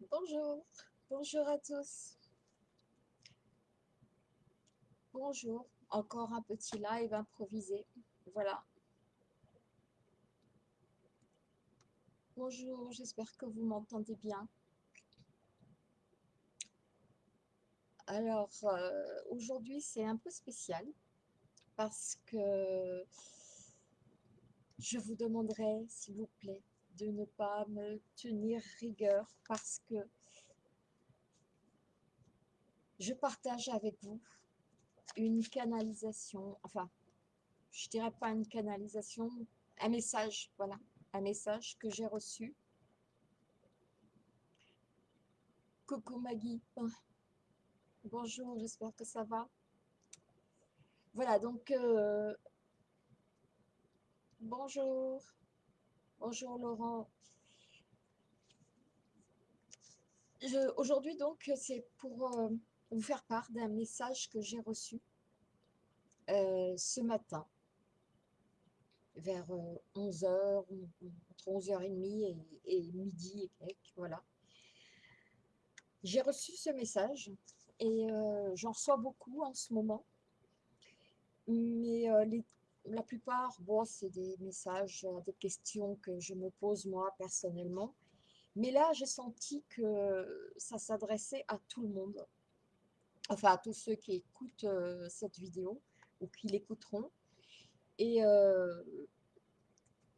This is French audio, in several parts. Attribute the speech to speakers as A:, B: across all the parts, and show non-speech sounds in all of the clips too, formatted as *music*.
A: Bonjour, bonjour à tous. Bonjour, encore un petit live improvisé. Voilà. Bonjour, j'espère que vous m'entendez bien. Alors, euh, aujourd'hui, c'est un peu spécial parce que je vous demanderai, s'il vous plaît, de ne pas me tenir rigueur parce que je partage avec vous une canalisation, enfin, je dirais pas une canalisation, un message, voilà, un message que j'ai reçu. Coucou Maggie, bonjour, j'espère que ça va. Voilà, donc, euh, bonjour. Bonjour Laurent. Aujourd'hui donc c'est pour euh, vous faire part d'un message que j'ai reçu euh, ce matin vers 11h, euh, entre 11h30 et, midi voilà. J'ai reçu ce message et j'en reçois beaucoup en ce moment. Mais les la plupart, bon, c'est des messages, euh, des questions que je me pose moi personnellement. Mais là, j'ai senti que ça s'adressait à tout le monde. Enfin, à tous ceux qui écoutent euh, cette vidéo ou qui l'écouteront. Et euh,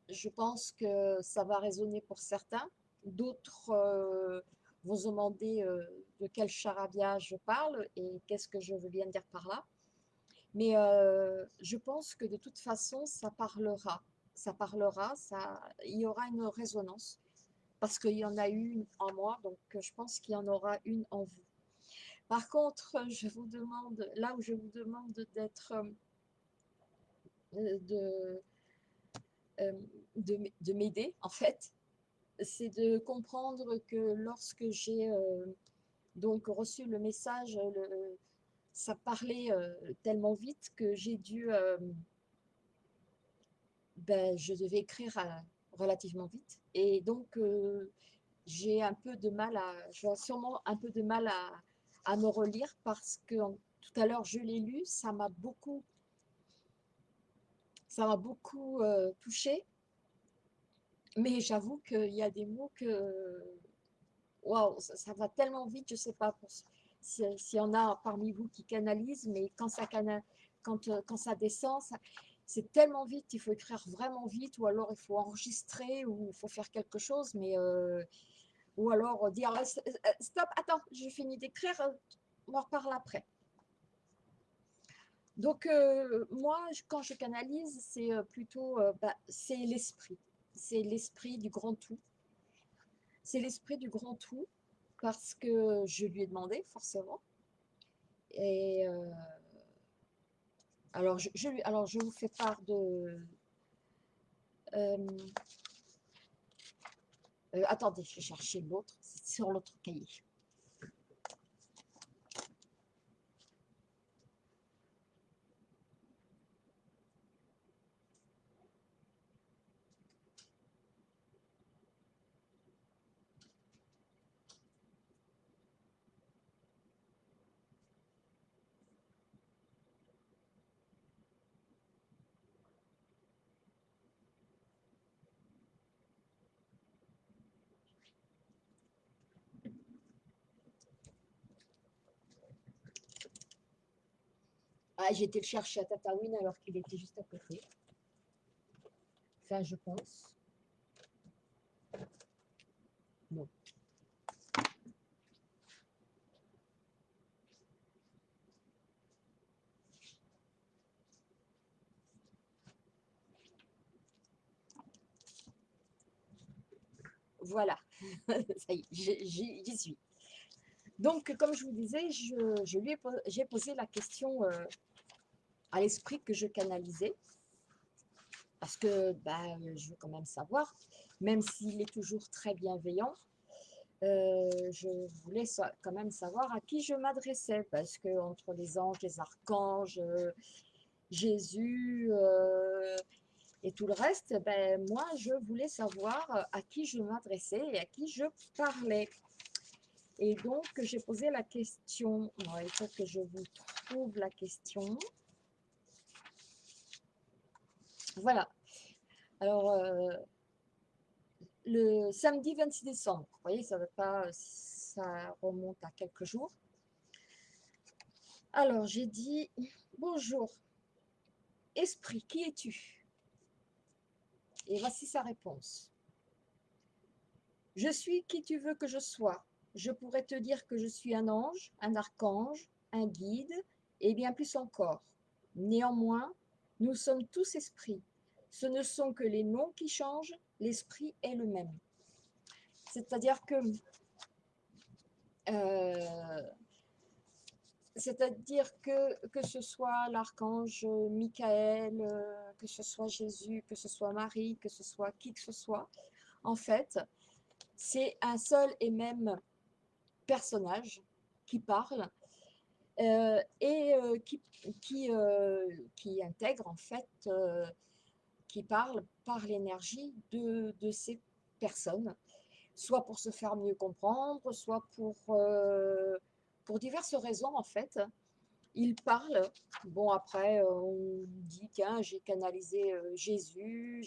A: je pense que ça va résonner pour certains. D'autres vont se demander de quel charabia je parle et qu'est-ce que je veux bien dire par là. Mais je pense que de toute façon, ça parlera. Ça parlera, ça, il y aura une résonance. Parce qu'il y en a une en moi, donc je pense qu'il y en aura une en vous. Par contre, je vous demande, là où je vous demande d'être, de, de, m'aider, en fait, c'est de comprendre que lorsque j'ai donc reçu le message, le, ça parlait euh, tellement vite que j'ai dû, euh, ben, je devais écrire euh, relativement vite. Et donc, j'ai un peu de mal à, j'ai sûrement un peu de mal à, à me relire parce que tout à l'heure, je l'ai lu, ça m'a beaucoup, ça m'a beaucoup touché. Mais j'avoue qu'il y a des mots que, waouh, ça, va tellement vite, je sais pas, pour, s'il y en a parmi vous qui canalisent, mais quand ça, euh, descend, c'est tellement vite, il faut écrire vraiment vite, ou alors il faut enregistrer, ou il faut faire quelque chose, mais euh, ou alors dire euh, stop, attends, j'ai fini d'écrire, on en reparle après. Donc moi, quand je canalise, c'est plutôt, bah, c'est l'esprit, c'est l'esprit du grand tout, c'est l'esprit du grand tout, parce que je lui ai demandé, forcément. Et euh, alors, je, lui, alors, je vous fais part de... Euh, euh, attendez, je vais chercher l'autre, c'est sur l'autre cahier. J'ai été le chercher à Tataouine alors qu'il était juste à côté. Enfin, je pense. Voilà, *laughs* ça y est, j'y suis. Donc, comme je vous disais, j'ai posé la question euh, à l'esprit que je canalisais, parce que bah, je veux quand même savoir, même s'il est toujours très bienveillant, euh, je voulais quand même savoir à qui je m'adressais, parce que entre les anges, les archanges, Jésus euh, et tout le reste, ben, moi, je voulais savoir à qui je m'adressais et à qui je parlais. Et donc, j'ai posé la question, il faut que je vous trouve la question. Voilà. Alors, euh, le samedi 26 décembre, vous voyez, ça, va pas, ça remonte à quelques jours. Alors, j'ai dit, bonjour, esprit, qui es-tu? Et voici sa réponse. Je suis qui tu veux que je sois. Je pourrais te dire que je suis un ange, un archange, un guide, et bien plus encore. Néanmoins, nous sommes tous esprits. Ce ne sont que les noms qui changent, l'esprit est le même. C'est-à-dire que euh, c'est-à-dire que, que ce soit l'archange Michael, euh, que ce soit Jésus, que ce soit Marie, que ce soit qui que ce soit, en fait, c'est un seul et même personnage qui parle euh, et euh, qui, qui, qui, intègre en fait, qui parle par l'énergie de, de, ces personnes, soit pour se faire mieux comprendre, soit pour pour diverses raisons en fait. Il parle, bon après euh, on dit tiens j'ai canalisé euh, Jésus,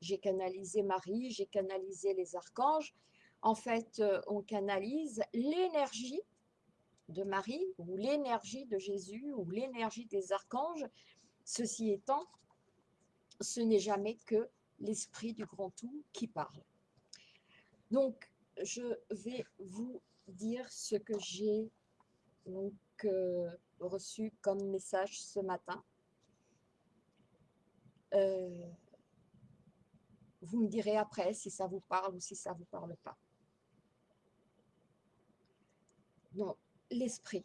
A: j'ai canalisé Marie, j'ai canalisé les archanges. En fait euh, on canalise l'énergie de Marie ou l'énergie de Jésus ou l'énergie des archanges. Ceci étant, ce n'est jamais que l'esprit du grand tout qui parle. Donc, je vais vous dire ce que j'ai euh, reçu comme message ce matin. Euh, vous me direz après si ça vous parle ou si ça ne vous parle pas. Non, l'esprit.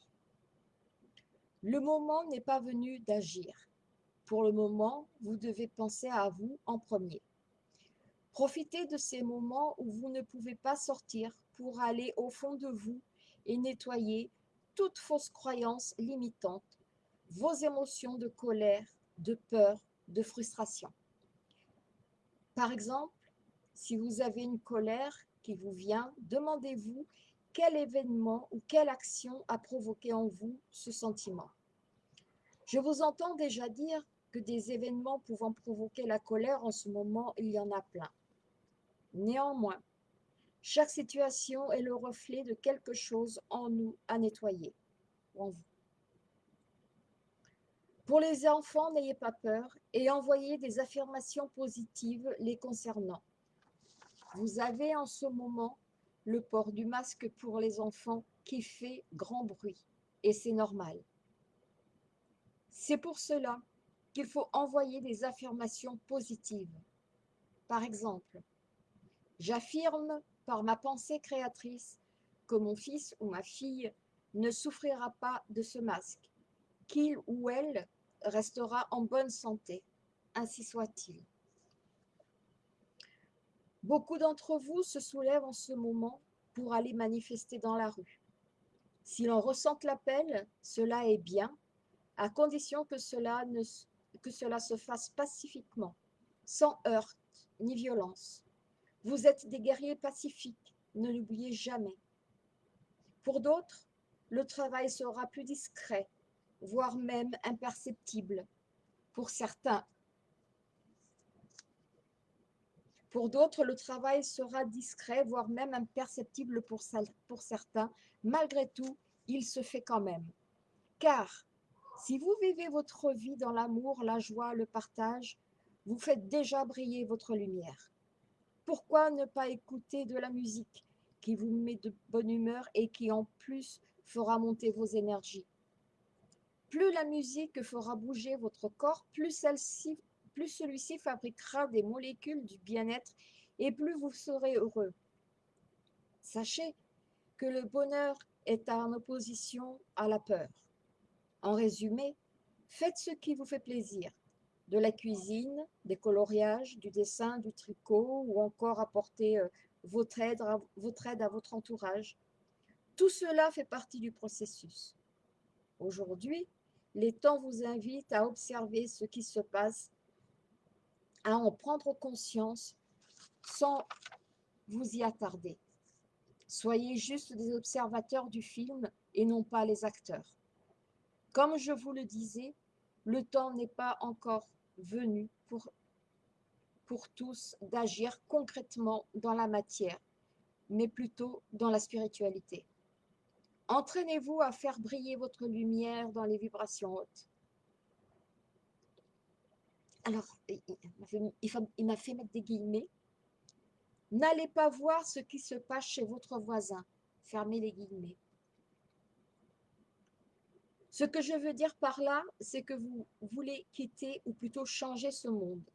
A: Le moment n'est pas venu d'agir. Pour le moment, vous devez penser à vous en premier. Profitez de ces moments où vous ne pouvez pas sortir pour aller au fond de vous et nettoyer toute fausse croyance limitante, vos émotions de colère, de peur, de frustration. Par exemple, si vous avez une colère qui vous vient, demandez-vous quel événement ou quelle action a provoqué en vous ce sentiment? Je vous entends déjà dire que des événements pouvant provoquer la colère en ce moment, il y en a plein. Néanmoins, chaque situation est le reflet de quelque chose en nous à nettoyer, en vous. Pour les enfants, n'ayez pas peur et envoyez des affirmations positives les concernant. Vous avez en ce moment le port du masque pour les enfants qui fait grand bruit et c'est normal. C'est pour cela qu'il faut envoyer des affirmations positives. Par exemple, j'affirme par ma pensée créatrice que mon fils ou ma fille ne souffrira pas de ce masque, qu'il ou elle restera en bonne santé, ainsi soit-il. Beaucoup d'entre vous se soulèvent en ce moment pour aller manifester dans la rue. Si l'on ressent l'appel, cela est bien, à condition que cela, ne, que cela se fasse pacifiquement, sans heurts ni violence. Vous êtes des guerriers pacifiques, ne l'oubliez jamais. Pour d'autres, le travail sera plus discret, voire même imperceptible. Pour certains, pour d'autres, le travail sera discret, voire même imperceptible pour, certains. Malgré tout, il se fait quand même. Car si vous vivez votre vie dans l'amour, la joie, le partage, vous faites déjà briller votre lumière. Pourquoi ne pas écouter de la musique qui vous met de bonne humeur et qui en plus fera monter vos énergies? Plus la musique fera bouger votre corps, plus, celle-ci, plus celui-ci fabriquera des molécules du bien-être et plus vous serez heureux. Sachez que le bonheur est en opposition à la peur. En résumé, faites ce qui vous fait plaisir de la cuisine, des coloriages, du dessin, du tricot ou encore apporter euh, votre aide, votre aide à votre entourage. Tout cela fait partie du processus. Aujourd'hui, les temps vous invitent à observer ce qui se passe, à en prendre conscience sans vous y attarder. Soyez juste des observateurs du film et non pas les acteurs. Comme je vous le disais, le temps n'est pas encore venu pour, pour tous d'agir concrètement dans la matière, mais plutôt dans la spiritualité. Entraînez-vous à faire briller votre lumière dans les vibrations hautes. Alors, il m'a fait mettre des guillemets. N'allez pas voir ce qui se passe chez votre voisin. Fermez les guillemets. Ce que je veux dire par là, c'est que vous voulez quitter ou plutôt changer ce monde.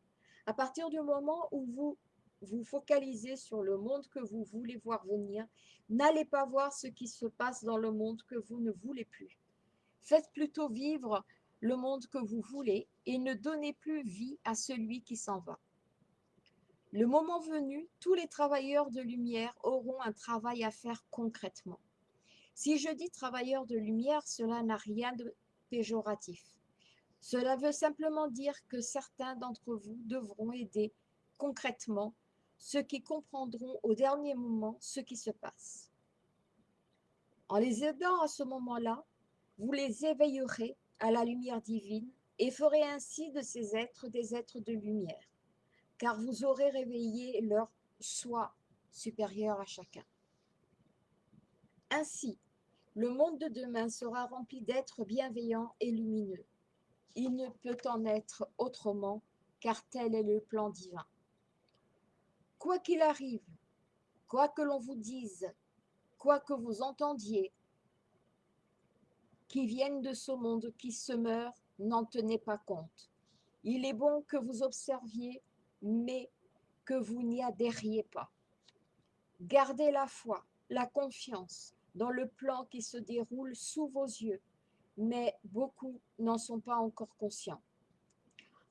A: À partir du moment où vous vous focalisez sur le monde que vous voulez voir venir, n'allez pas voir ce qui se passe dans le monde que vous ne voulez plus. Faites plutôt vivre le monde que vous voulez et ne donnez plus vie à celui qui s'en va. Le moment venu, tous les travailleurs de lumière auront un travail à faire concrètement. Si je dis travailleurs de lumière, cela n'a rien de péjoratif. Cela veut simplement dire que certains d'entre vous devront aider concrètement ceux qui comprendront au dernier moment ce qui se passe. En les aidant à ce moment-là, vous les éveillerez à la lumière divine et ferez ainsi de ces êtres des êtres de lumière car vous aurez réveillé leur soi supérieur à chacun. Ainsi, le monde de demain sera rempli d'êtres bienveillants et lumineux. Il ne peut en être autrement, car tel est le plan divin. Quoi qu'il arrive, quoi que l'on vous dise, quoi que vous entendiez, qui viennent de ce monde qui se meurt, n'en tenez pas compte. Il est bon que vous observiez mais que vous n'y adhériez pas. Gardez la foi, la confiance dans le plan qui se déroule sous vos yeux, mais beaucoup n'en sont pas encore conscients.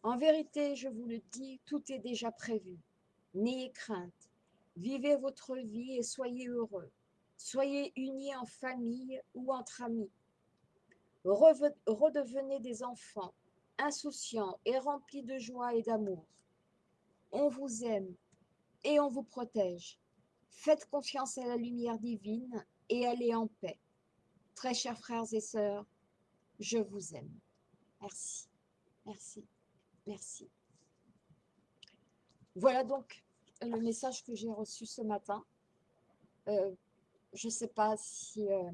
A: En vérité, je vous le dis, tout est déjà prévu. N'ayez crainte, vivez votre vie et soyez heureux. Soyez unis en famille ou entre amis. Redevenez des enfants, insouciants et remplis de joie et d'amour on vous aime et on vous protège. Faites confiance à la lumière divine et allez en paix. Très chers frères et sœurs, je vous aime. Merci, merci, merci. Voilà donc le message que j'ai reçu ce matin. Euh, je ne sais pas si... Euh,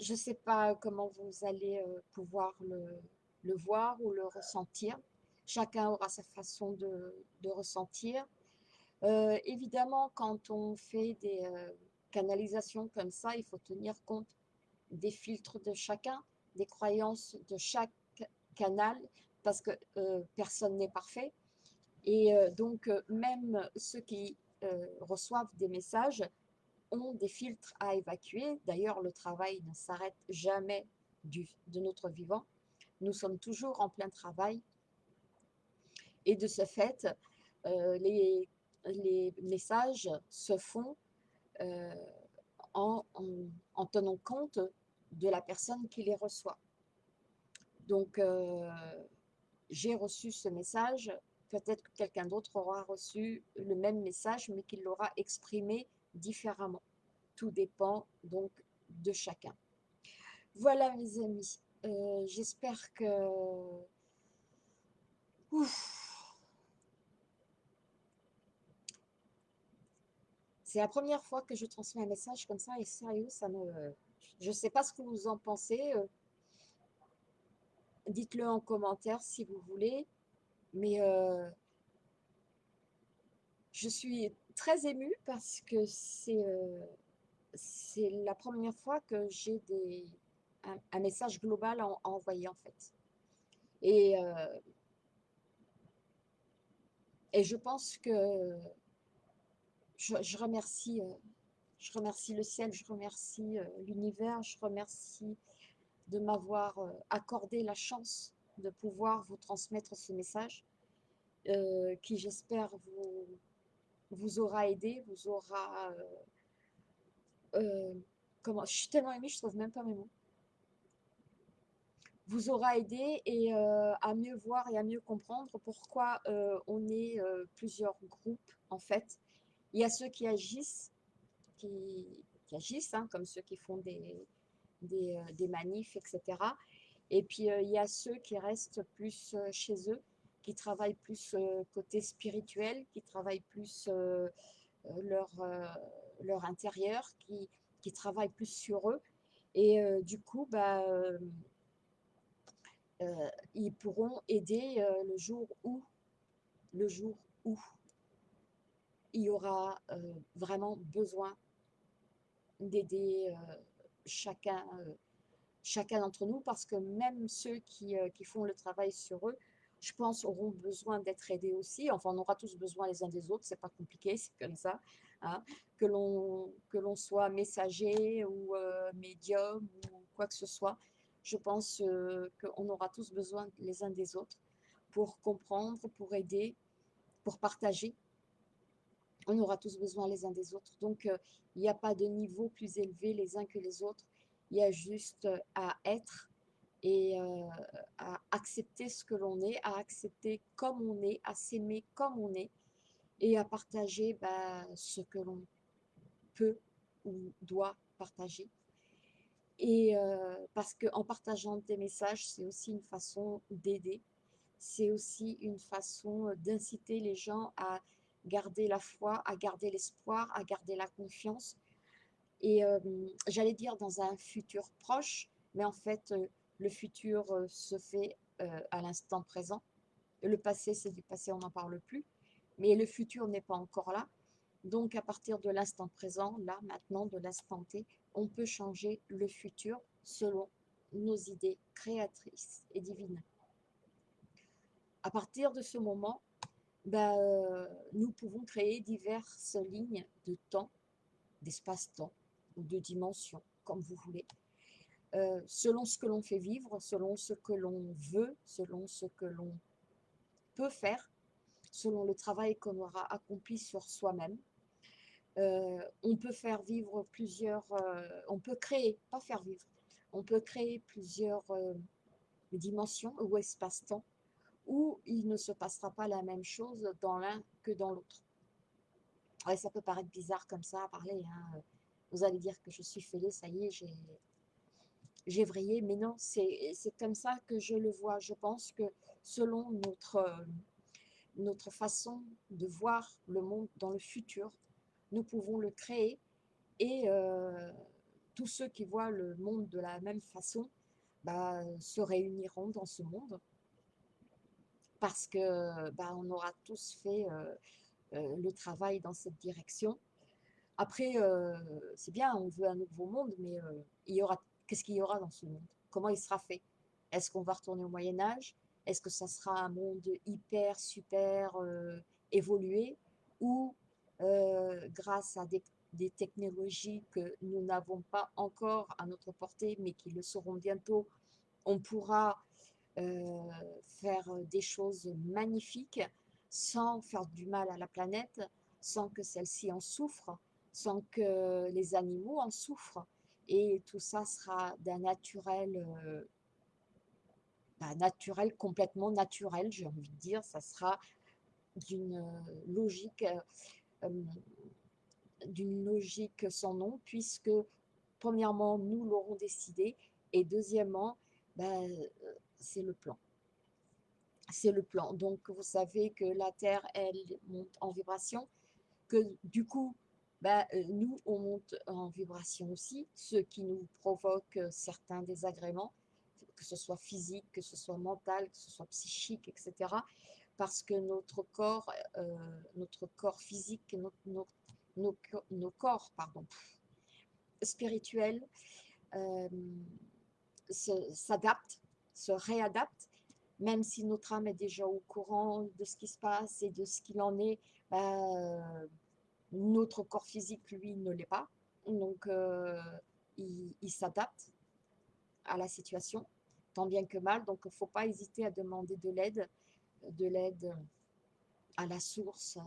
A: je ne sais pas comment vous allez euh, pouvoir le voir ou le ressentir. Chacun aura sa façon de, ressentir. Euh, évidemment, quand on fait des euh, canalisations comme ça, il faut tenir compte des filtres de chacun, des croyances de chaque canal, parce que personne n'est parfait. Et donc, même ceux qui reçoivent des messages ont des filtres à évacuer. D'ailleurs, le travail ne s'arrête jamais du, de notre vivant. Nous sommes toujours en plein travail et de ce fait, euh, les, les, messages se font euh, en, tenant compte de la personne qui les reçoit. Donc, euh, j'ai reçu ce message, peut-être que quelqu'un d'autre aura reçu le même message, mais qu'il l'aura exprimé différemment. Tout dépend donc de chacun. Voilà mes amis, j'espère que... C'est la première fois que je transmets un message comme ça et sérieux, ça me... Je ne sais pas ce que vous en pensez. Euh. Dites-le en commentaire si vous voulez. Mais euh, je suis très émue parce que c'est euh, c'est la première fois que j'ai des un, message global à, envoyer en fait. Et, et je pense que je, remercie, euh, je remercie le ciel, je remercie euh, l'univers, je remercie de m'avoir euh, accordé la chance de pouvoir vous transmettre ce message qui j'espère vous, vous aura aidé, vous aura... comment, je suis tellement émue, je trouve même pas mes mots. Vous aura aidé et à mieux voir et à mieux comprendre pourquoi on est plusieurs groupes en fait. Il y a ceux qui agissent, qui, agissent, hein, comme ceux qui font des, des manifs, etc. Et puis, il y a ceux qui restent plus chez eux, qui travaillent plus côté spirituel, qui travaillent plus leur, leur intérieur, qui, qui travaillent plus sur eux. Et du coup, bah, ils pourront aider le jour où, le jour où il y aura vraiment besoin d'aider chacun chacun d'entre nous, parce que même ceux qui, euh, qui, font le travail sur eux, je pense, auront besoin d'être aidés aussi. Enfin, on aura tous besoin les uns des autres, c'est pas compliqué, c'est comme ça. Hein. Que l'on soit messager ou euh, médium ou quoi que ce soit, je pense euh, qu'on aura tous besoin les uns des autres pour comprendre, pour aider, pour partager. On aura tous besoin les uns des autres. Donc, il n'y a pas de niveau plus élevé les uns que les autres. Il y a juste à être et à accepter ce que l'on est, à accepter comme on est, à s'aimer comme on est et à partager bah, ce que l'on peut ou doit partager. Et parce qu'en partageant des messages, c'est aussi une façon d'aider, c'est aussi une façon d'inciter les gens à garder la foi, à garder l'espoir, à garder la confiance, et j'allais dire dans un futur proche, mais en fait, le futur se fait à l'instant présent. Le passé, c'est du passé, on n'en parle plus. Mais le futur n'est pas encore là. Donc, à partir de l'instant présent, là, maintenant, de l'instant T, on peut changer le futur selon nos idées créatrices et divines. À partir de ce moment, ben, nous pouvons créer diverses lignes de temps, d'espace-temps, ou de dimensions, comme vous voulez, euh, selon ce que l'on fait vivre, selon ce que l'on veut, selon ce que l'on peut faire, selon le travail qu'on aura accompli sur soi-même. Euh, on peut faire vivre plusieurs, euh, on peut créer, pas faire vivre, on peut créer plusieurs dimensions ou espace-temps où il ne se passera pas la même chose dans l'un que dans l'autre. Ouais, ça peut paraître bizarre comme ça à parler, hein, vous allez dire que je suis fêlée, ça y est, j'ai vrillé, mais non, c'est comme ça que je le vois. Je pense que selon notre, notre façon de voir le monde dans le futur, nous pouvons le créer et euh, tous ceux qui voient le monde de la même façon bah, se réuniront dans ce monde parce que bah, on aura tous fait euh, euh, le travail dans cette direction après, euh, c'est bien, on veut un nouveau monde, mais euh, il y aura, qu'est-ce qu'il y aura dans ce monde? Comment il sera fait? Est-ce qu'on va retourner au Moyen Âge? Est-ce que ça sera un monde hyper, super euh, évolué? Ou grâce à des, des, technologies que nous n'avons pas encore à notre portée, mais qui le seront bientôt, on pourra faire des choses magnifiques sans faire du mal à la planète, sans que celle-ci en souffre, sans que les animaux en souffrent. Et tout ça sera d'un naturel, euh, naturel, complètement naturel, j'ai envie de dire. Ça sera d'une logique, euh, d'une logique sans nom, puisque premièrement, nous l'aurons décidé, et deuxièmement, ben, c'est le plan. C'est le plan. Donc, vous savez que la Terre, elle monte en vibration, que du coup, bah, euh, nous, on monte en vibration aussi, ce qui nous provoque euh, certains désagréments, que ce soit physique, que ce soit mental, que ce soit psychique, etc. Parce que notre corps, euh, notre corps physique, nos, corps pardon, spirituels s'adaptent, se, réadaptent, même si notre âme est déjà au courant de ce qui se passe et de ce qu'il en est, bah, notre corps physique, lui, ne l'est pas. Donc, euh, il, s'adapte à la situation, tant bien que mal. Donc, il ne faut pas hésiter à demander de l'aide, de l'aide à la source,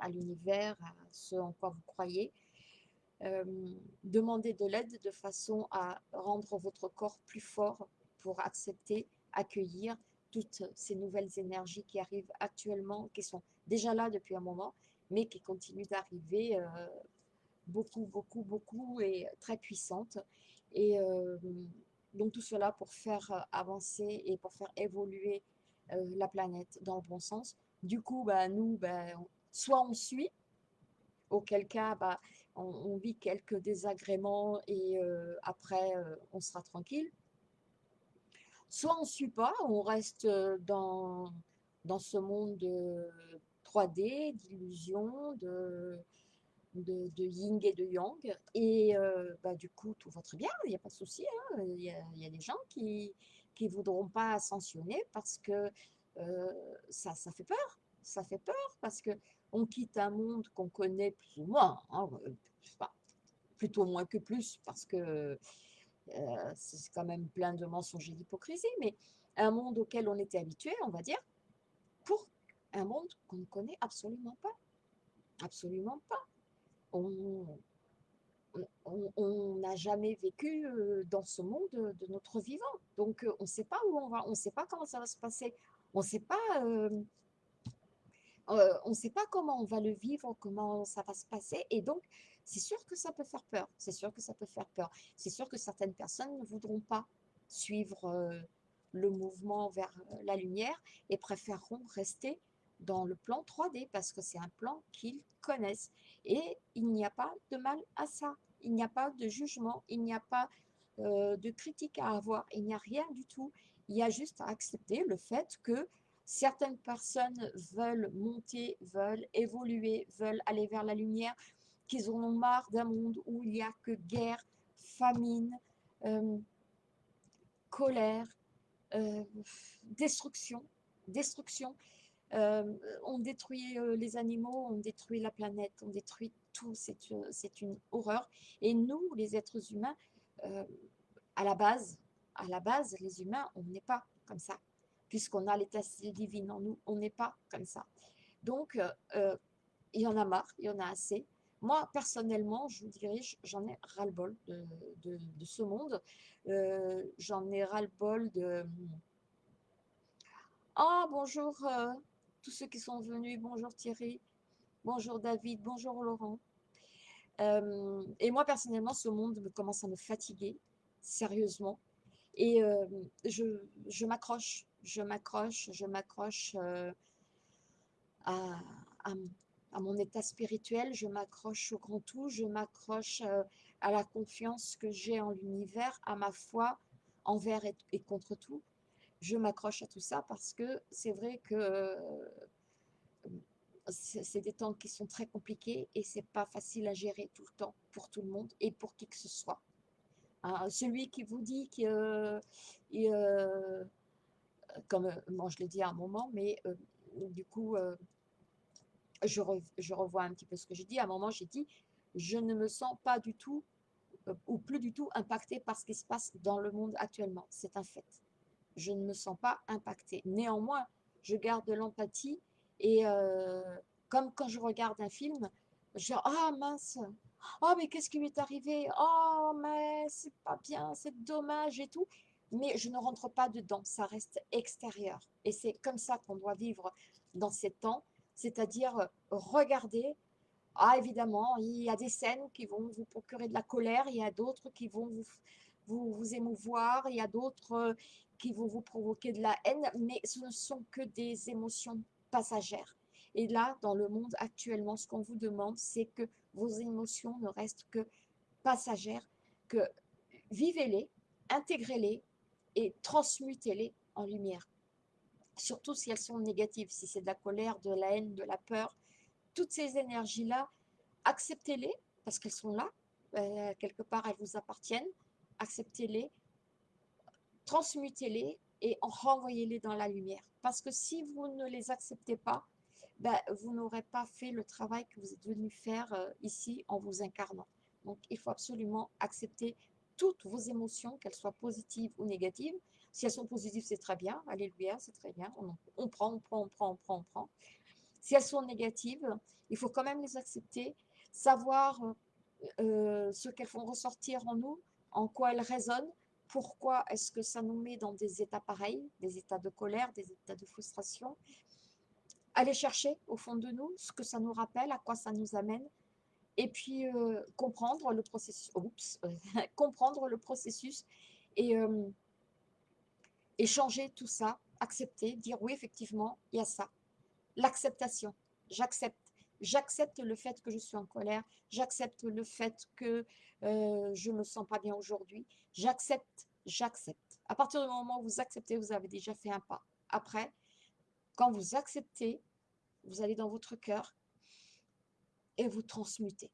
A: à l'univers, à ce en quoi vous croyez. Euh, demandez de l'aide de façon à rendre votre corps plus fort pour accepter, accueillir toutes ces nouvelles énergies qui arrivent actuellement, qui sont déjà là depuis un moment, mais qui continue d'arriver beaucoup, beaucoup, beaucoup et très puissante. Et donc tout cela pour faire avancer et pour faire évoluer la planète dans le bon sens. Du coup, bah, nous, bah, soit on suit, auquel cas bah, on, vit quelques désagréments et après on sera tranquille. Soit on ne suit pas, on reste dans, dans ce monde de 3D, d'illusions, de, de, yin et de yang. Et bah, du coup, tout va très bien, il n'y a pas de souci. Hein. Il y, a, des gens qui ne voudront pas ascensionner parce que ça, ça fait peur. Ça fait peur parce que on quitte un monde qu'on connaît plus ou moins, hein, plutôt moins que plus, parce que c'est quand même plein de mensonges et d'hypocrisie, mais un monde auquel on était habitué, on va dire, pour un monde qu'on ne connaît absolument pas. Absolument pas. On n'a jamais vécu dans ce monde de notre vivant. Donc, on ne sait pas où on va, on ne sait pas comment ça va se passer, on ne sait pas on ne sait pas comment on va le vivre, comment ça va se passer. Et donc, c'est sûr que ça peut faire peur. C'est sûr que ça peut faire peur. C'est sûr que certaines personnes ne voudront pas suivre le mouvement vers la lumière et préféreront rester dans le plan 3D parce que c'est un plan qu'ils connaissent. Et il n'y a pas de mal à ça. Il n'y a pas de jugement, il n'y a pas de critique à avoir, il n'y a rien du tout. Il y a juste à accepter le fait que Certaines personnes veulent monter, veulent évoluer, veulent aller vers la lumière, qu'ils en ont marre d'un monde où il n'y a que guerre, famine, euh, colère, euh, destruction, destruction. Euh, on détruit les animaux, on détruit la planète, on détruit tout, c'est une horreur. Et nous, les êtres humains, à la base, à la base, les humains, on n'est pas comme ça puisqu'on a l'état divin en nous, on n'est pas comme ça. Donc, euh, euh, il y en a marre, il y en a assez. Moi, personnellement, je vous dirais, j'en ai ras-le-bol de, ce monde. Euh, j'en ai ras-le-bol de... Ah, bonjour tous ceux qui sont venus. Bonjour Thierry. Bonjour David. Bonjour Laurent. et moi, personnellement, ce monde me commence à me fatiguer, sérieusement. Et je, je m'accroche je m'accroche, je m'accroche euh, à, mon état spirituel, je m'accroche au grand tout, je m'accroche euh, à la confiance que j'ai en l'univers, à ma foi envers et, contre tout. Je m'accroche à tout ça parce que c'est vrai que euh, c'est des temps qui sont très compliqués et c'est pas facile à gérer tout le temps pour tout le monde et pour qui que ce soit. Hein, celui qui vous dit que comme euh, moi je l'ai dit à un moment, mais euh, du coup, euh, je, je, revois un petit peu ce que j'ai dit. À un moment, j'ai dit, je ne me sens pas du tout ou plus du tout impacté par ce qui se passe dans le monde actuellement. C'est un fait. Je ne me sens pas impacté. Néanmoins, je garde de l'empathie et comme quand je regarde un film, je dis, ah mince, oh mais qu'est-ce qui lui est arrivé? Oh mais c'est pas bien, c'est dommage et tout mais je ne rentre pas dedans, ça reste extérieur. Et c'est comme ça qu'on doit vivre dans ces temps, c'est-à-dire euh, regarder. Ah, évidemment, il y a des scènes qui vont vous procurer de la colère, il y a d'autres qui vont vous, vous, vous, émouvoir, il y a d'autres euh, qui vont vous provoquer de la haine, mais ce ne sont que des émotions passagères. Et là, dans le monde actuellement, ce qu'on vous demande, c'est que vos émotions ne restent que passagères, que vivez-les, intégrez-les, et transmutez-les en lumière. Surtout si elles sont négatives, si c'est de la colère, de la haine, de la peur. Toutes ces énergies-là, acceptez-les parce qu'elles sont là. Euh, quelque part, elles vous appartiennent. Acceptez-les, transmutez-les et renvoyez-les dans la lumière. Parce que si vous ne les acceptez pas, ben, vous n'aurez pas fait le travail que vous êtes venu faire euh, ici en vous incarnant. Donc, il faut absolument accepter toutes vos émotions, qu'elles soient positives ou négatives. Si elles sont positives, c'est très bien. Alléluia, c'est très bien. On, prend, on prend, on prend, on prend, on prend. Si elles sont négatives, il faut quand même les accepter, savoir euh, ce qu'elles font ressortir en nous, en quoi elles résonnent, pourquoi est-ce que ça nous met dans des états pareils, des états de colère, des états de frustration? aller chercher au fond de nous ce que ça nous rappelle, à quoi ça nous amène, et puis euh, comprendre le processus, *laughs* comprendre le processus et euh, échanger tout ça, accepter, dire oui, effectivement, il y a ça. L'acceptation, j'accepte. J'accepte le fait que je suis en colère, j'accepte le fait que euh, je ne me sens pas bien aujourd'hui, j'accepte, j'accepte. À partir du moment où vous acceptez, vous avez déjà fait un pas. Après, quand vous acceptez, vous allez dans votre cœur et vous transmutez.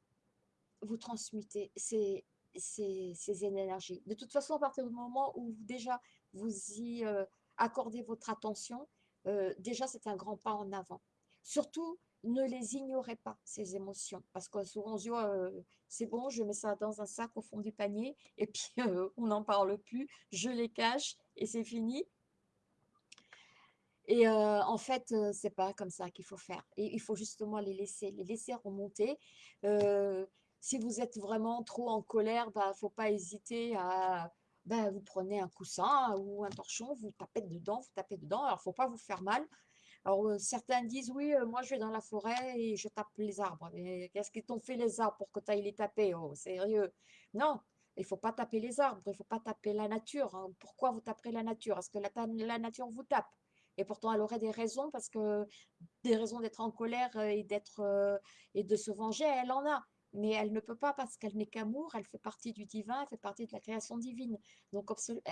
A: Vous transmutez ces, ces, énergies. De toute façon, à partir du moment où déjà vous y euh, accordez votre attention, euh, déjà c'est un grand pas en avant. Surtout, ne les ignorez pas, ces émotions. Parce que souvent on se dit, oh, c'est bon, je mets ça dans un sac au fond du panier, et *laughs* puis on n'en parle plus, je les cache, et c'est fini. Et en fait, c'est pas comme ça qu'il faut faire. Et il faut justement les laisser, les laisser remonter. si vous êtes vraiment trop en colère, bah, faut pas hésiter à, bah, vous prenez un coussin ou un torchon, vous tapez dedans, vous tapez dedans. Alors, faut pas vous faire mal. Alors, certains disent, oui, moi, je vais dans la forêt et je tape les arbres. Mais qu'est-ce qu'ils t'ont fait les arbres pour que tu ailles les taper? Oh, sérieux Non, il ne faut pas taper les arbres, il ne faut pas taper la nature. Hein. Pourquoi vous taperez la nature? Est-ce que la, nature vous tape? Et pourtant, elle aurait des raisons, parce que des raisons d'être en colère euh, et, euh, et de se venger, elle en a. Mais elle ne peut pas parce qu'elle n'est qu'amour, elle fait partie du divin, elle fait partie de la création divine. Donc,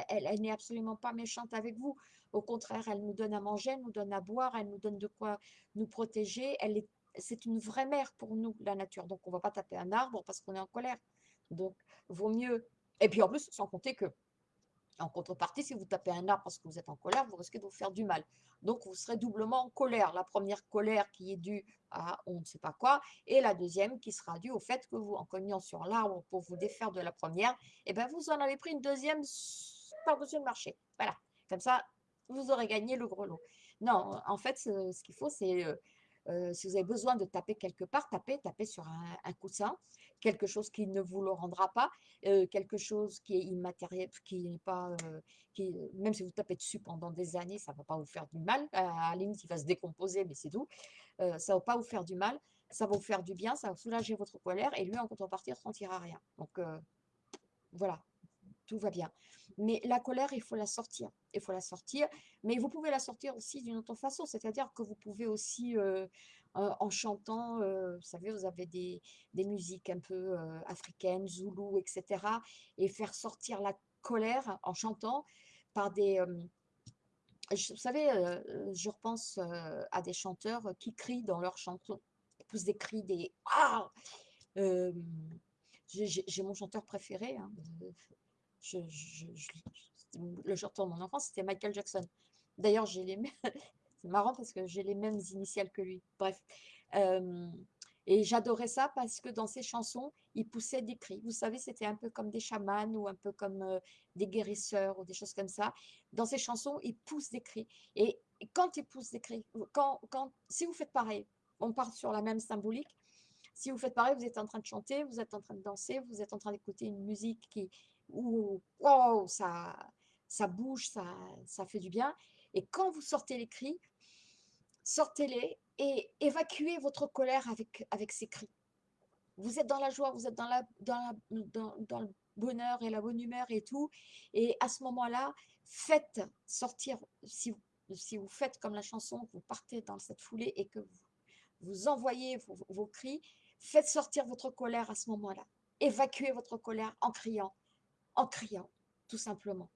A: elle, elle n'est absolument pas méchante avec vous. Au contraire, elle nous donne à manger, elle nous donne à boire, elle nous donne de quoi nous protéger. Elle est, c'est une vraie mère pour nous, la nature. Donc, on ne va pas taper un arbre parce qu'on est en colère. Donc, vaut mieux. Et puis en plus, sans compter que en contrepartie, si vous tapez un arbre parce que vous êtes en colère, vous risquez de vous faire du mal. Donc, vous serez doublement en colère. La première colère qui est due à on ne sait pas quoi, et la deuxième qui sera due au fait que vous, en cognant sur l'arbre pour vous défaire de la première, eh bien, vous en avez pris une deuxième par-dessus le marché. Voilà. Comme ça, vous aurez gagné le gros lot. Non, en fait, ce, qu'il faut, c'est, euh, euh, si vous avez besoin de taper quelque part, tapez, tapez sur un coussin quelque chose qui ne vous le rendra pas, quelque chose qui est immatériel, qui n'est pas, qui, même si vous tapez dessus pendant des années, ça ne va pas vous faire du mal. À la limite, il va se décomposer, mais c'est tout. Ça ne va pas vous faire du mal, ça va vous faire du bien, ça va soulager votre colère, et lui, en contrepartie, ne sentira rien. Donc, voilà, tout va bien. Mais la colère, il faut la sortir. Il faut la sortir. Mais vous pouvez la sortir aussi d'une autre façon. C'est-à-dire que vous pouvez aussi en chantant, vous savez, vous avez des, musiques un peu africaines, zoulou, etc. Et faire sortir la colère en chantant par des... vous savez, je repense à des chanteurs qui crient dans leurs chansons. Poussent des cris, des... Ah J'ai mon chanteur préféré. Hein, le chanteur de mon enfance, c'était Michael Jackson. D'ailleurs, j'ai les *laughs* C'est marrant parce que j'ai les mêmes initiales que lui. Bref. et j'adorais ça parce que dans ses chansons, il poussait des cris. Vous savez, c'était un peu comme des chamans ou un peu comme des guérisseurs ou des choses comme ça. Dans ses chansons, il pousse des cris. Et, quand il pousse des cris, quand, quand, si vous faites pareil, on part sur la même symbolique. Si vous faites pareil, vous êtes en train de chanter, vous êtes en train de danser, vous êtes en train d'écouter une musique qui, où, wow, ça, ça bouge, ça, ça fait du bien. Et quand vous sortez les cris, sortez-les et évacuez votre colère avec, ces cris. Vous êtes dans la joie, vous êtes dans, la, dans, le bonheur et la bonne humeur et tout. Et à ce moment-là, faites sortir, si vous, si vous faites comme la chanson, vous partez dans cette foulée et que vous, vous envoyez vos, vos cris, faites sortir votre colère à ce moment-là. Évacuez votre colère en criant, en criant, tout simplement.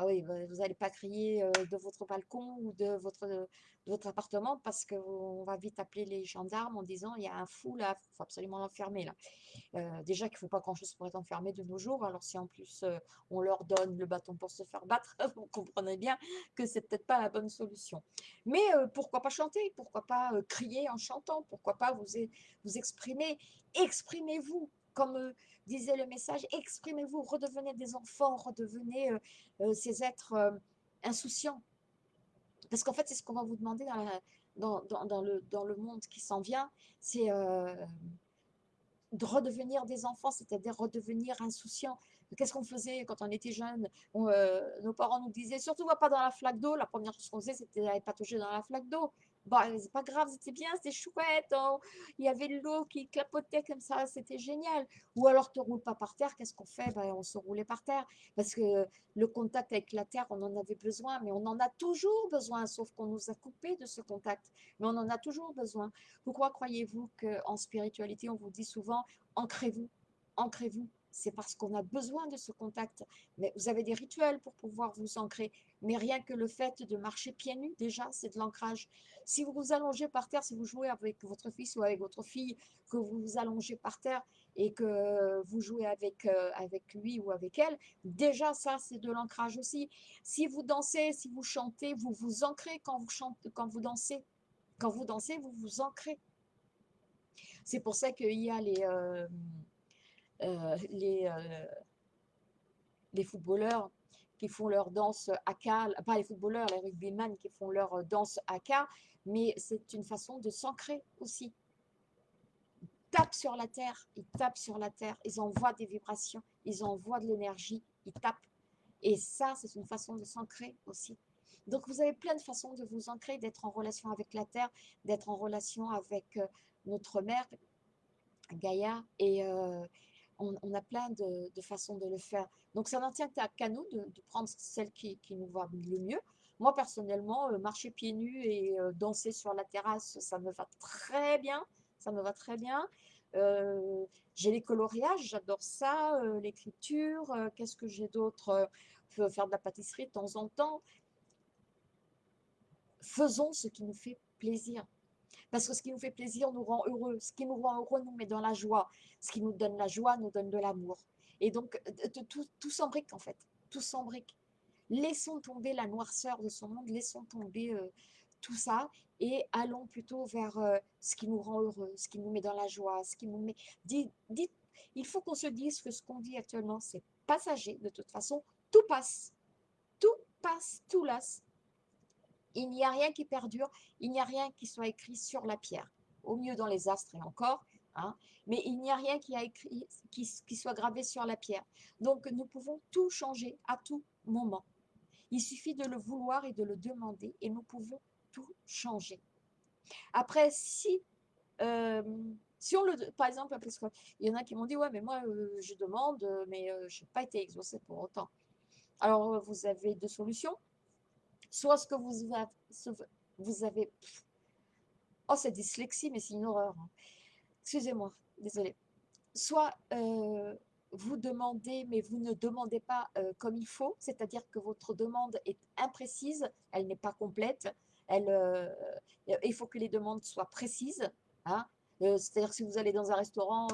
A: Ah oui, bah, vous n'allez pas crier de votre balcon ou de votre, appartement parce qu'on va vite appeler les gendarmes en disant il y a un fou là, il faut absolument l'enfermer là. déjà qu'il ne faut pas grand-chose pour être enfermé de nos jours, alors si en plus on leur donne le bâton pour se faire battre, *laughs* vous comprenez bien que c'est peut-être pas la bonne solution. Mais pourquoi pas chanter, pourquoi pas crier en chantant, pourquoi pas vous exprimer, exprimez-vous comme disait le message, exprimez-vous, redevenez des enfants, redevenez euh, euh, ces êtres euh, insouciants. Parce qu'en fait, c'est ce qu'on va vous demander dans, le, monde qui s'en vient, c'est de redevenir des enfants, c'est-à-dire redevenir insouciants. Qu'est-ce qu'on faisait quand on était jeune Nos parents nous disaient, surtout va pas dans la flaque d'eau. La première chose qu'on faisait, c'était d'aller patauger dans la flaque d'eau. Bon, c'est pas grave, c'était bien, c'était chouette. hein. Il y avait l'eau qui clapotait comme ça, c'était génial. Ou alors, te roule pas par terre, qu'est-ce qu'on fait? Ben, on se roulait par terre. Parce que le contact avec la terre, on en avait besoin, mais on en a toujours besoin, sauf qu'on nous a coupé de ce contact. Mais on en a toujours besoin. Pourquoi croyez-vous qu'en spiritualité, on vous dit souvent, ancrez-vous, ancrez-vous? C'est parce qu'on a besoin de ce contact. Mais vous avez des rituels pour pouvoir vous ancrer. Mais rien que le fait de marcher pieds nus, déjà, c'est de l'ancrage. Si vous vous allongez par terre, si vous jouez avec votre fils ou avec votre fille, que vous vous allongez par terre et que vous jouez avec, euh, lui ou avec elle, déjà ça, c'est de l'ancrage aussi. Si vous dansez, si vous chantez, vous vous ancrez quand vous chantez, quand vous dansez. Quand vous dansez, vous vous ancrez. C'est pour ça qu'il y a les, euh, les, euh, les footballeurs qui font leur danse haka, pas les footballeurs, les rugbyman qui font leur danse haka, mais c'est une façon de s'ancrer aussi. Ils tapent sur la terre, ils tapent sur la terre, ils envoient des vibrations, ils envoient de l'énergie, ils tapent. Et ça, c'est une façon de s'ancrer aussi. Donc, vous avez plein de façons de vous ancrer, d'être en relation avec la terre, d'être en relation avec euh, notre mère, Gaïa, et euh, on, a plein de, façons de le faire. Donc, ça n'en tient qu'à nous de, prendre celle qui, nous va le mieux. Moi, personnellement, euh, marcher pieds nus et euh, danser sur la terrasse, ça me va très bien. Ça me va très bien. Euh, j'ai les coloriages, j'adore ça, l'écriture. Qu'est-ce que j'ai d'autre? Faire de la pâtisserie de temps en temps. Faisons ce qui nous fait plaisir. Parce que ce qui nous fait plaisir nous rend heureux. Ce qui nous rend heureux nous met dans la joie. Ce qui nous donne la joie nous donne de l'amour. Et donc, euh, tout, s'embrique en fait. Tout s'embrique. Laissons tomber la noirceur de ce monde, laissons tomber euh, tout ça et allons plutôt vers euh, ce qui nous rend heureux, ce qui nous met dans la joie, ce qui nous met... Dites- il faut qu'on se dise que ce qu'on vit actuellement, c'est passager. De toute façon, tout passe. Tout passe, tout lasse. Il n'y a rien qui perdure, il n'y a rien qui soit écrit sur la pierre. Au mieux dans les astres et encore, hein, mais il n'y a rien qui, soit gravé sur la pierre. Donc nous pouvons tout changer à tout moment. Il suffit de le vouloir et de le demander et nous pouvons tout changer. Après, si, euh, si on le, par exemple, parce qu'il y en a qui m'ont dit, ouais, mais moi, euh, je demande, euh, mais je n'ai pas été exaucée pour autant. Alors, vous avez deux solutions. Soit ce que vous avez, vous avez oh, c'est dyslexie, mais c'est une horreur. hein. Excusez-moi, désolé. Soit euh, vous demandez, mais vous ne demandez pas euh, comme il faut, c'est-à-dire que votre demande est imprécise, elle n'est pas complète, elle, euh, il faut que les demandes soient précises. hein. C'est-à-dire si vous allez dans un restaurant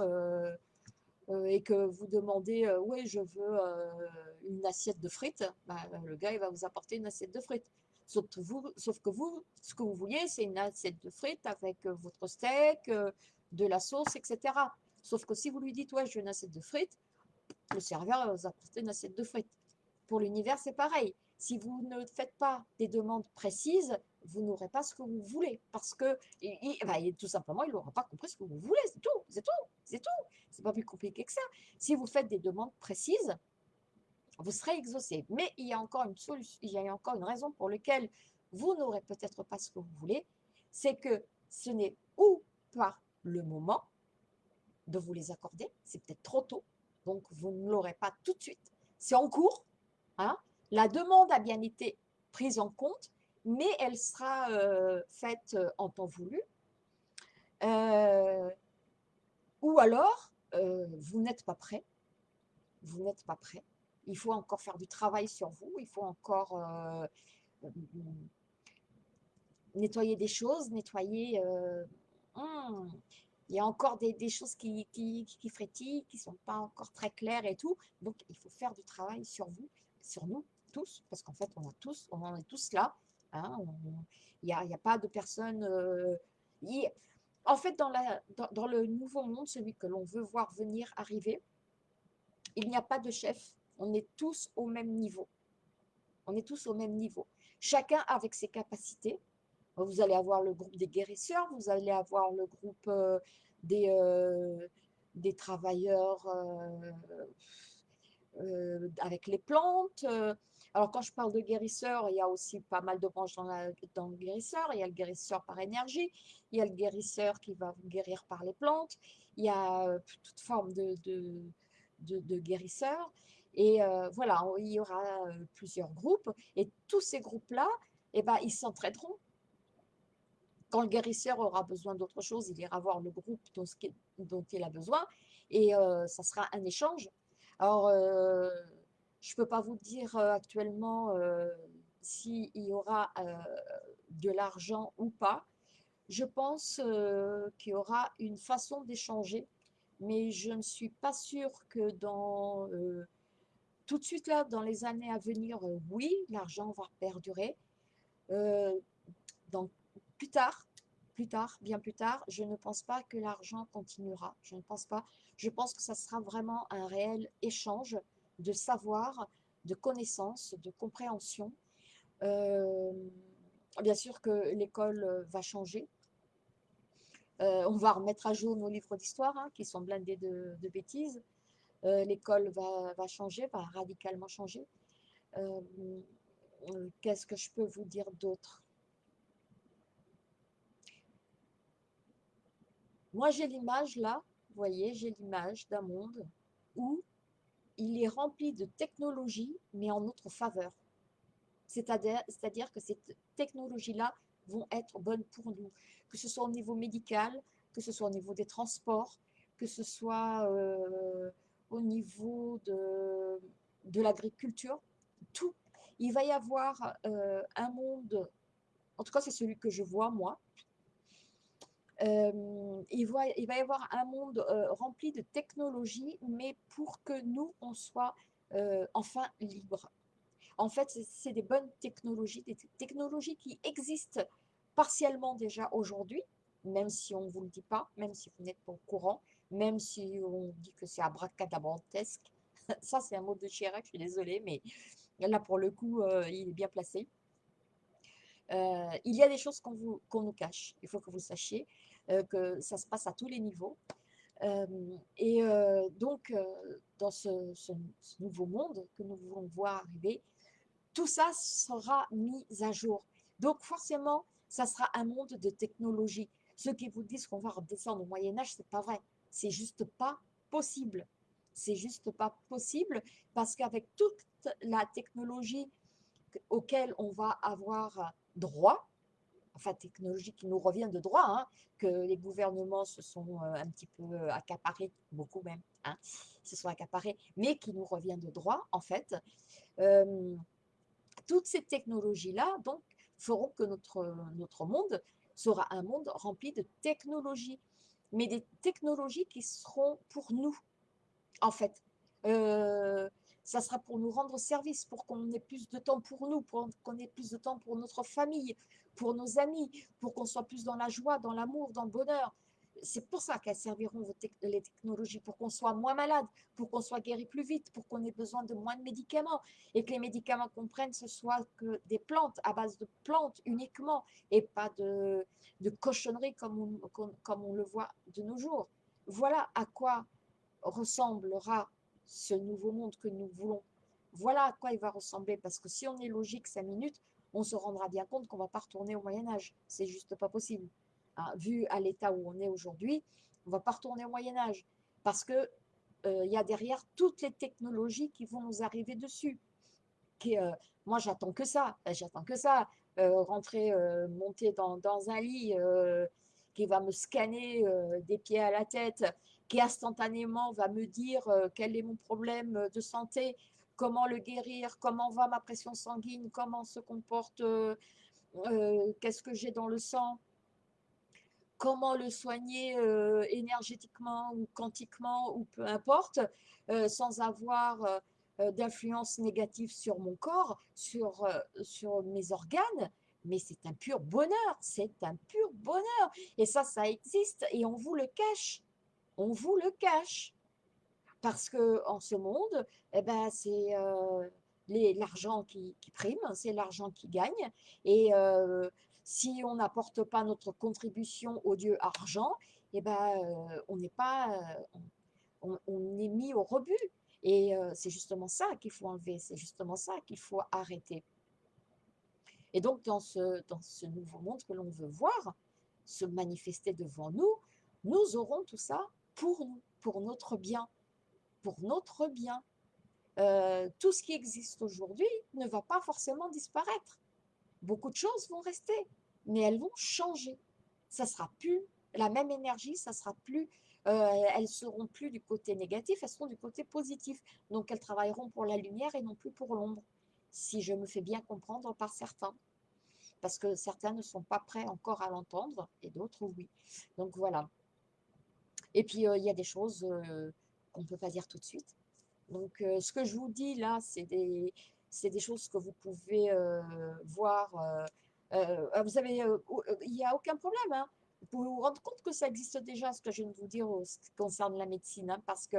A: et que vous demandez, euh, oui, je veux euh, une assiette de frites, bah, le gars, il va vous apporter une assiette de frites. Sauf que vous, sauf que vous ce que vous vouliez, c'est une assiette de frites avec euh, votre steak, euh, de la sauce, etc. Sauf que si vous lui dites, ouais, je veux une assiette de frites, le serveur va vous apporter une assiette de frites. Pour l'univers, c'est pareil. Si vous ne faites pas des demandes précises, vous n'aurez pas ce que vous voulez. Parce que, bah, tout simplement, il n'aura pas compris ce que vous voulez. C'est tout, c'est tout, c'est tout. C'est pas plus compliqué que ça. Si vous faites des demandes précises, vous serez exaucé. Mais il y a encore une solution, il y a encore une raison pour laquelle vous n'aurez peut-être pas ce que vous voulez. C'est que ce n'est ou pas le moment de vous les accorder, c'est peut-être trop tôt, donc vous ne l'aurez pas tout de suite. C'est en cours, hein. La demande a bien été prise en compte, mais elle sera euh, faite euh, en temps voulu. Euh, ou alors, vous n'êtes pas prêt. Vous n'êtes pas prêt. Il faut encore faire du travail sur vous. Il faut encore nettoyer des choses, nettoyer. hum, il y a encore des, choses qui, qui, qui frétillent, qui ne sont pas encore très claires et tout. Donc, il faut faire du travail sur vous, sur nous tous, parce qu'en fait, on a tous, on en est tous là. Hein, Il n'y a, pas de personne. euh, en fait, dans, le nouveau monde, celui que l'on veut voir venir arriver, il n'y a pas de chef. On est tous au même niveau. On est tous au même niveau. Chacun avec ses capacités. Vous allez avoir le groupe des guérisseurs, vous allez avoir le groupe euh, des, euh, des travailleurs avec les plantes. Euh, Alors, quand je parle de guérisseur, il y a aussi pas mal de branches dans, le guérisseur. Il y a le guérisseur par énergie, il y a le guérisseur qui va guérir par les plantes, il y a euh, toute forme de, de, guérisseurs. Et euh, voilà, il y aura euh, plusieurs groupes. Et tous ces groupes-là, eh ben, ils s'entraideront. Quand le guérisseur aura besoin d'autre chose, il ira voir le groupe dont, dont il a besoin et ça sera un échange. Alors, je ne peux pas vous dire actuellement s'il y aura de l'argent ou pas. Je pense qu'il y aura une façon d'échanger, mais je ne suis pas sûre que dans tout de suite là, dans les années à venir, oui, l'argent va perdurer. donc, plus tard, plus tard, bien plus tard, je ne pense pas que l'argent continuera. Je ne pense pas. Je pense que ça sera vraiment un réel échange de savoir, de connaissances, de compréhension. Euh, bien sûr que l'école va changer. Euh, on va remettre à jour nos livres d'histoire, hein, qui sont blindés de, bêtises. Euh, l'école va, va, changer, va radicalement changer. Qu'est-ce que je peux vous dire d'autre? Moi, j'ai l'image là, vous voyez, j'ai l'image d'un monde où il est rempli de technologies, mais en notre faveur. C'est-à-dire que ces technologies-là vont être bonnes pour nous, que ce soit au niveau médical, que ce soit au niveau des transports, que ce soit euh, au niveau de, l'agriculture, tout. Il va y avoir euh, un monde, en tout cas c'est celui que je vois moi, il, va, il, va, y avoir un monde rempli de technologies, mais pour que nous, on soit enfin libres. En fait, c'est des bonnes technologies, des technologies qui existent partiellement déjà aujourd'hui, même si on ne vous le dit pas, même si vous n'êtes pas au courant, même si on dit que c'est abracadabrantesque. *laughs* Ça, c'est un mot de Chirac, je suis désolée, mais là, pour le coup, il est bien placé. Euh, il y a des choses qu'on nous cache. Il faut que vous sachiez euh, que ça se passe à tous les niveaux. Euh, et donc, dans ce, ce, nouveau monde que nous voulons voir arriver, tout ça sera mis à jour. Donc, forcément, ça sera un monde de technologie. Ceux qui vous disent qu'on va redescendre au Moyen-Âge, c'est pas vrai. C'est juste pas possible. C'est juste pas possible parce qu'avec toute la technologie auquel on va avoir droit, enfin technologie qui nous revient de droit, hein, que les gouvernements se sont euh, un petit peu euh, accaparés, beaucoup même, hein, se sont accaparés, mais qui nous revient de droit, en fait. Euh, toutes ces technologies-là, donc, feront que notre, notre monde sera un monde rempli de technologies, mais des technologies qui seront pour nous, en fait ça sera pour nous rendre service, pour qu'on ait plus de temps pour nous, pour qu'on ait plus de temps pour notre famille, pour nos amis, pour qu'on soit plus dans la joie, dans l'amour, dans le bonheur. C'est pour ça qu'elles serviront les technologies, pour qu'on soit moins malade, pour qu'on soit guéri plus vite, pour qu'on ait besoin de moins de médicaments et que les médicaments qu'on prenne, ce soit que des plantes, à base de plantes uniquement et pas de, cochonneries comme comme on le voit de nos jours. Voilà à quoi ressemblera ce nouveau monde que nous voulons. Voilà à quoi il va ressembler, parce que si on est logique cinq minutes, on se rendra bien compte qu'on ne va pas retourner au Moyen-Âge. C'est juste pas possible. Hein, vu à l'état où on est aujourd'hui, on ne va pas retourner au Moyen-Âge, parce que euh, y a derrière toutes les technologies qui vont nous arriver dessus. Qui, euh, moi, j'attends que ça. J'attends que ça. Euh, rentrer, monter dans, un lit qui va me scanner des pieds à la tête instantanément va me dire euh, quel est mon problème de santé, comment le guérir, comment va ma pression sanguine, comment se comporte, euh, euh, qu'est-ce que j'ai dans le sang, comment le soigner énergétiquement ou quantiquement ou peu importe, sans avoir d'influence négative sur mon corps, sur, sur mes organes, mais c'est un pur bonheur, c'est un pur bonheur. Et ça, ça existe et on vous le cache on vous le cache. Parce que en ce monde, eh ben, c'est euh, l'argent qui, prime, c'est l'argent qui gagne. Et euh, si on n'apporte pas notre contribution au Dieu argent, eh ben, euh, on n'est pas, on, est mis au rebut. Et c'est justement ça qu'il faut enlever, c'est justement ça qu'il faut arrêter. Et donc, dans ce nouveau monde que l'on veut voir se manifester devant nous, nous aurons tout ça pour nous, pour notre bien, pour notre bien. Euh, tout ce qui existe aujourd'hui ne va pas forcément disparaître. Beaucoup de choses vont rester, mais elles vont changer. Ça sera plus la même énergie, ça sera plus, euh, elles seront plus du côté négatif, elles seront du côté positif. Donc elles travailleront pour la lumière et non plus pour l'ombre, si je me fais bien comprendre par certains. Parce que certains ne sont pas prêts encore à l'entendre et d'autres oui. Donc voilà. Et puis euh, il y a des choses qu'on ne peut pas dire tout de suite. Donc, euh, ce que je vous dis là, c'est des, des choses que vous pouvez euh, voir. Euh, vous avez, il n'y a aucun problème. Hein. Vous vous rendre compte que ça existe déjà, ce que je viens de vous dire en ce qui concerne la médecine, hein, parce que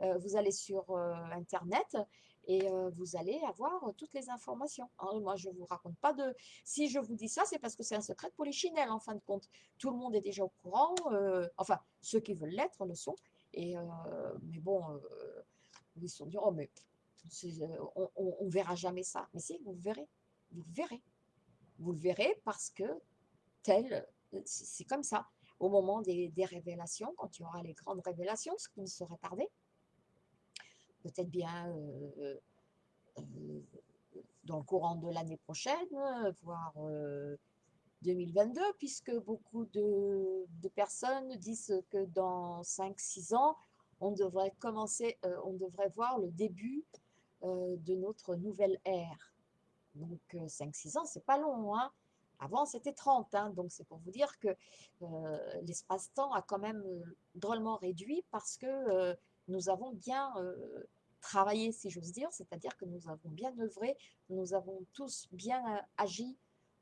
A: vous allez sur Internet et vous allez avoir toutes les informations. Hein. Moi, je ne vous raconte pas de... Si je vous dis ça, c'est parce que c'est un secret pour les chinelles, en fin de compte. Tout le monde est déjà au courant, enfin, ceux qui veulent l'être le sont, et, mais bon, ils se sont dit, oh, mais on, ne verra jamais ça. Mais si, vous verrez. Vous verrez. Vous le verrez parce que tel, c'est comme ça. Au moment des, révélations, quand il y aura les grandes révélations, ce qui ne serait tardé, peut-être bien euh, euh, dans le courant de l'année prochaine, voire 2022, euh, puisque beaucoup de, personnes disent que dans 5-6 ans, on devrait commencer, on devrait voir le début de notre nouvelle ère. Donc 5-6 euh, ans, c'est pas long. Hein Avant, c'était 30. Hein donc c'est pour vous dire que l'espace-temps a quand même drôlement réduit parce que nous avons bien travaillé, si j'ose dire, c'est-à-dire que nous avons bien œuvré, nous avons tous bien agi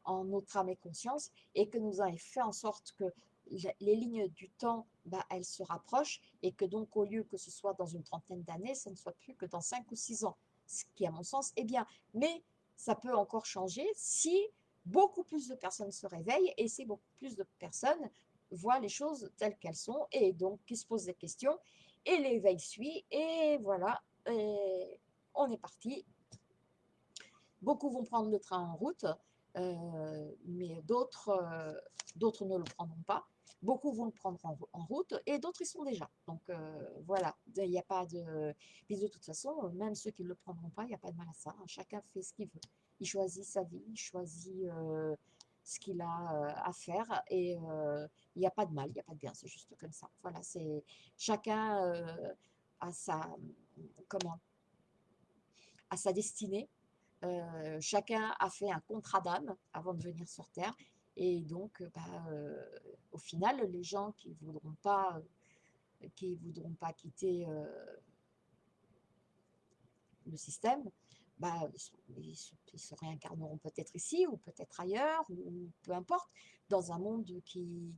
A: en notre âme et conscience et que nous avons fait en sorte que les lignes du temps, bah, elles se rapprochent et que donc au lieu que ce soit dans une trentaine d'années, ça ne soit plus que dans cinq ou six ans, ce qui à mon sens est bien. Mais ça peut encore changer si beaucoup plus de personnes se réveillent et si beaucoup plus de personnes voient les choses telles qu'elles sont et donc qui se posent des questions et l'éveil suit et voilà, on est parti. Beaucoup vont prendre le train en route, euh, mais d'autres euh, d'autres ne le prendront pas. Beaucoup vont le prendre en, route et d'autres y sont déjà. Donc euh, voilà, il n'y a pas de... Puis de toute façon, même ceux qui ne le prendront pas, il n'y a pas de mal à ça. Hein. Chacun fait ce qu'il veut. Il choisit sa vie, il choisit ce qu'il a à faire et il n'y a pas de mal, il n'y a pas de bien, c'est juste comme ça. Voilà, c'est chacun a sa... Comment à sa destinée. chacun a fait un contrat d'âme avant de venir sur Terre et donc, euh, bah, euh, au final, les gens qui ne voudront pas, euh, qui voudront pas quitter le système, bah, ils, se, réincarneront peut-être ici ou peut-être ailleurs, ou, peu importe, dans un monde qui,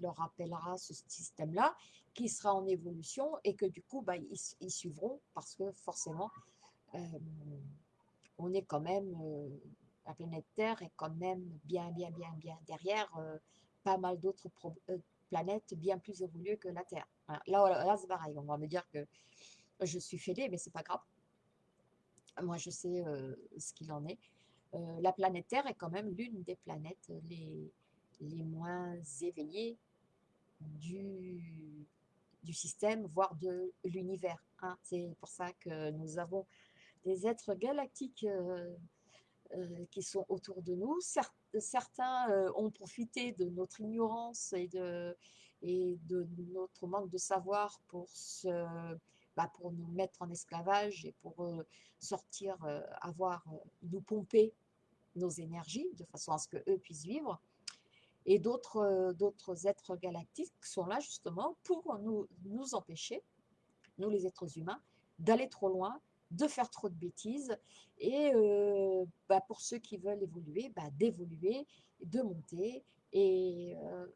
A: leur rappellera ce système-là, qui sera en évolution et que du coup, bah, ils, suivront parce que forcément, on est quand même la planète Terre est quand même bien, bien, bien, bien derrière euh, pas mal d'autres euh, planètes bien plus évoluées que la Terre. Là, là c'est pareil, on va me dire que je suis fêlée, mais c'est pas grave. Moi, je sais euh, ce qu'il en est. la planète Terre est quand même l'une des planètes les, les moins éveillées du, du système, voire de l'univers. Hein. C'est pour ça que nous avons des êtres galactiques euh, qui sont autour de nous. certains euh, ont profité de notre ignorance et de, et de notre manque de savoir pour, se, bah, pour nous mettre en esclavage et pour euh, sortir, avoir, nous pomper nos énergies de façon à ce qu'eux puissent vivre. Et d'autres d'autres êtres galactiques sont là justement pour nous, nous empêcher, nous les êtres humains, d'aller trop loin de faire trop de bêtises et euh, bah, pour ceux qui veulent évoluer, bah, d'évoluer, de monter et euh,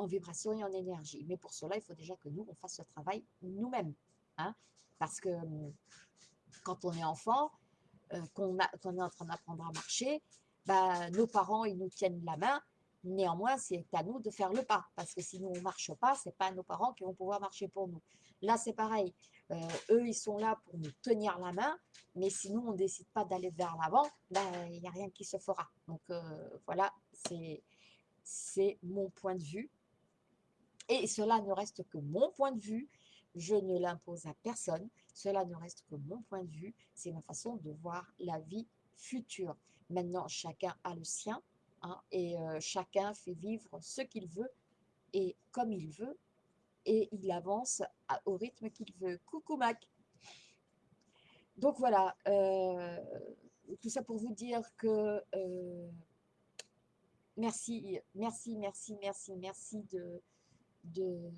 A: en vibration et en énergie. Mais pour cela, il faut déjà que nous, on fasse ce travail nous-mêmes. Hein parce que quand on est enfant, euh, qu'on est en train d'apprendre à marcher, bah, nos parents, ils nous tiennent la main Néanmoins, c'est à nous de faire le pas, parce que si nous, on ne marche pas, ce n'est pas nos parents qui vont pouvoir marcher pour nous. Là, c'est pareil. Euh, eux, ils sont là pour nous tenir la main, mais si nous, on ne décide pas d'aller vers l'avant, ben, il n'y a rien qui se fera. Donc, euh, voilà, c'est mon point de vue. Et cela ne reste que mon point de vue. Je ne l'impose à personne. Cela ne reste que mon point de vue. C'est ma façon de voir la vie future. Maintenant, chacun a le sien. Hein, et euh, chacun fait vivre ce qu'il veut et comme il veut, et il avance au rythme qu'il veut. Coucou Mac Donc voilà, euh, tout ça pour vous dire que euh, merci, merci, merci, merci, merci de, de,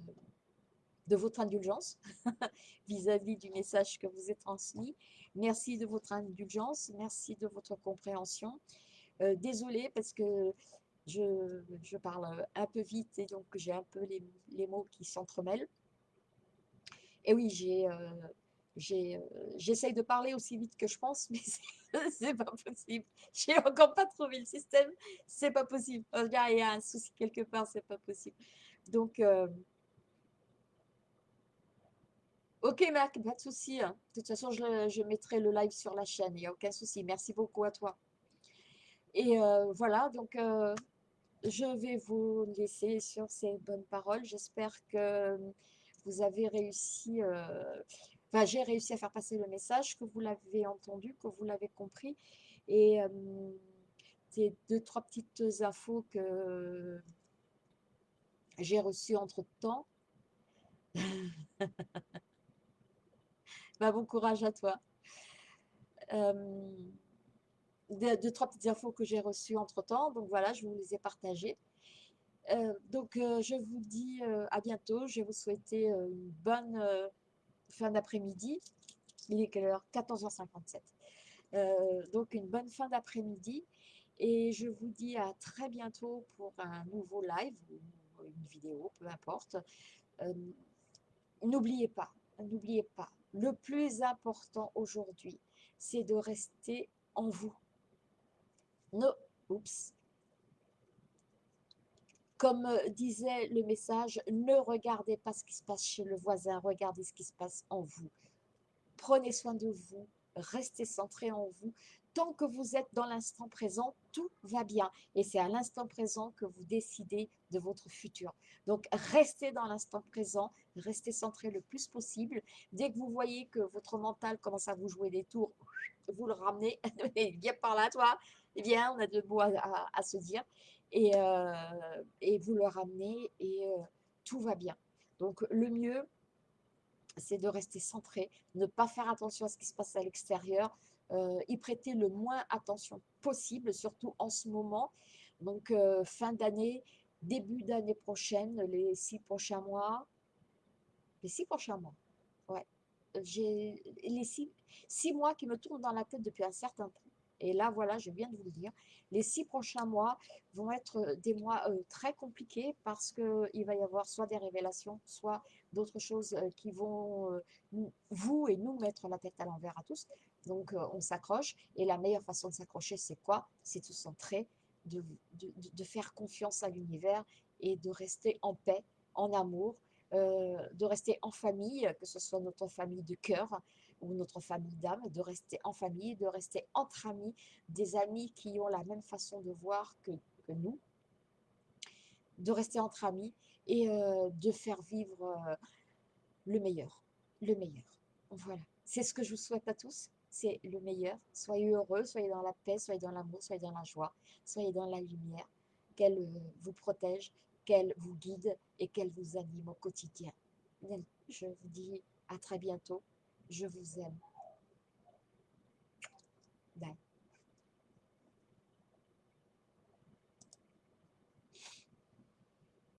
A: votre indulgence *laughs* vis-à-vis du message que vous êtes transmis. Merci de votre indulgence, merci de votre compréhension. Euh, désolée parce que je, parle un peu vite et donc j'ai un peu les, mots qui s'entremêlent. Et oui, j'ai, euh, euh, j'essaye de parler aussi vite que je pense, *laughs* mais c'est pas possible. J'ai encore pas trouvé le système, c'est pas possible. Il y a un souci quelque part, c'est pas possible. Donc, ok Marc, pas de souci. Hein. De toute façon, je, mettrai le live sur la chaîne, il n'y a aucun souci. Merci beaucoup à toi. Et euh, voilà, donc euh, je vais vous laisser sur ces bonnes paroles. J'espère que vous avez réussi, euh, enfin j'ai réussi à faire passer le message, que vous l'avez entendu, que vous l'avez compris. Et ces deux, trois petites infos que j'ai reçues entre-temps. *laughs* bah, bon courage à toi deux, trois petites infos que j'ai reçues entre-temps. Donc voilà, je vous les ai partagées. Euh, donc euh, je vous dis euh, à bientôt. Je vais vous souhaiter une bonne fin d'après-midi. Il est quelle heure? 14h57. donc une bonne fin d'après-midi. Et je vous dis à très bientôt pour un nouveau live une vidéo, peu importe. n'oubliez pas, n'oubliez pas, le plus important aujourd'hui, c'est de rester en vous. Comme euh, disait le message, ne regardez pas ce qui se passe chez le voisin, regardez ce qui se passe en vous. Prenez soin de vous, restez centré en vous. Tant que vous êtes dans l'instant présent, tout va bien. Et c'est à l'instant présent que vous décidez de votre futur. Donc, restez dans l'instant présent, restez centré le plus possible. Dès que vous voyez que votre mental commence à vous jouer des tours, vous le ramenez, *laughs* viens par là, toi, eh bien, on a de mots à, se dire. Et, euh, et, vous le ramenez et euh, tout va bien. Donc, le mieux, c'est de rester centré, ne pas faire attention à ce qui se passe à l'extérieur, euh, y prêter le moins attention possible, surtout en ce moment. Donc, fin d'année, début d'année prochaine, les six prochains mois, les six prochains mois, ouais, j'ai les six, six mois qui me tournent dans la tête depuis un certain temps. Et là, voilà, je viens de vous le dire, les six prochains mois vont être euh, des mois euh, très compliqués parce qu'il va y avoir soit des révélations, soit d'autres choses euh, qui vont, vous et nous, mettre la tête à l'envers à tous. Donc, on s'accroche. Et la meilleure façon de s'accrocher, c'est quoi? C'est de se centrer, de, de, faire confiance à l'univers et de rester en paix, en amour, de rester en famille, que ce soit notre famille de cœur, ou notre famille d'âme, de rester en famille, de rester entre amis, des amis qui ont la même façon de voir que, nous, de rester entre amis et euh, de faire vivre euh, le meilleur, le meilleur. Voilà, c'est ce que je vous souhaite à tous, c'est le meilleur. Soyez heureux, soyez dans la paix, soyez dans l'amour, soyez dans la joie, soyez dans la lumière, qu'elle euh, vous protège, qu'elle vous guide et qu'elle vous anime au quotidien. Je vous dis à très bientôt. Je vous aime. Bye.